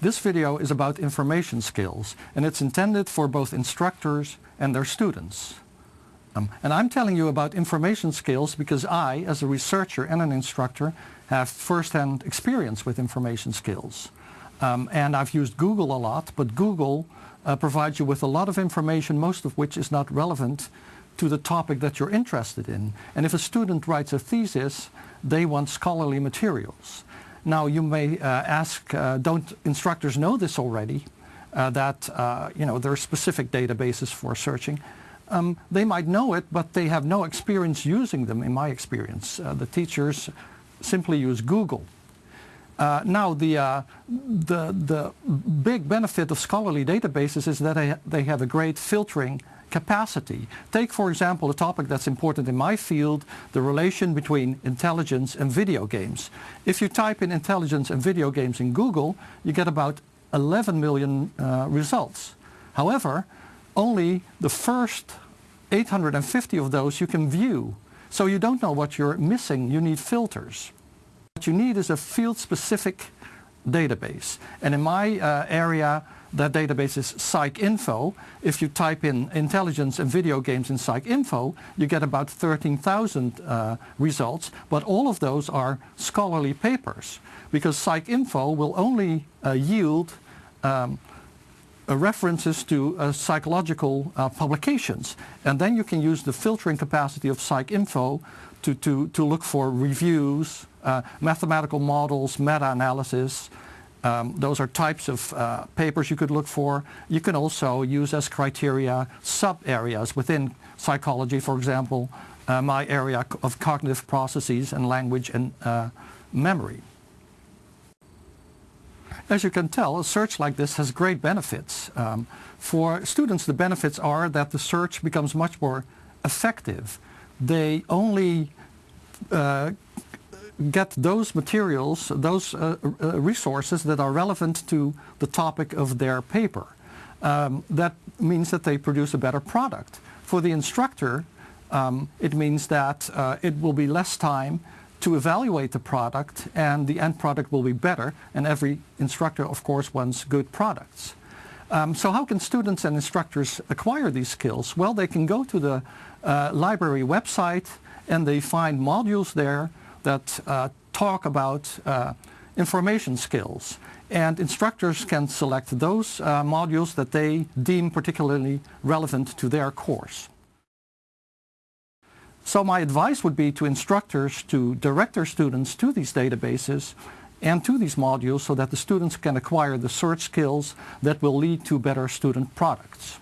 This video is about information skills and it's intended for both instructors and their students. Um, and I'm telling you about information skills because I, as a researcher and an instructor, have first-hand experience with information skills. Um, and I've used Google a lot, but Google uh, provides you with a lot of information, most of which is not relevant to the topic that you're interested in. And if a student writes a thesis, they want scholarly materials. Now you may uh, ask, uh, don't instructors know this already, uh, that uh, you know there are specific databases for searching? Um, they might know it, but they have no experience using them, in my experience. The teachers simply use Google. Uh, now, the, uh, the, the big benefit of scholarly databases is that they, they have a great filtering capacity. Take, for example, a topic that's important in my field, the relation between intelligence and video games. If you type in intelligence and video games in Google, you get about 11 million uh, results. However, only the first 850 of those you can view. So you don't know what you're missing. You need filters. What you need is a field-specific database. And in my uh, area, that database is PsycInfo. If you type in intelligence and video games in PsycInfo, you get about 13,000 uh, results, but all of those are scholarly papers because PsycInfo will only uh, yield um, references to uh, psychological uh, publications. And then you can use the filtering capacity of PsycInfo to, to, to look for reviews, uh, mathematical models, meta-analysis, um, those are types of uh, papers you could look for. You can also use as criteria sub-areas within psychology, for example, uh, my area of cognitive processes and language and uh, memory. As you can tell, a search like this has great benefits. Um, for students, the benefits are that the search becomes much more effective. They only uh, get those materials, those uh, uh, resources that are relevant to the topic of their paper. Um, that means that they produce a better product. For the instructor, um, it means that uh, it will be less time to evaluate the product and the end product will be better and every instructor of course wants good products. Um, so how can students and instructors acquire these skills? Well, they can go to the uh, library website and they find modules there that uh, talk about uh, information skills. And instructors can select those uh, modules that they deem particularly relevant to their course. So my advice would be to instructors to direct their students to these databases and to these modules so that the students can acquire the search skills that will lead to better student products.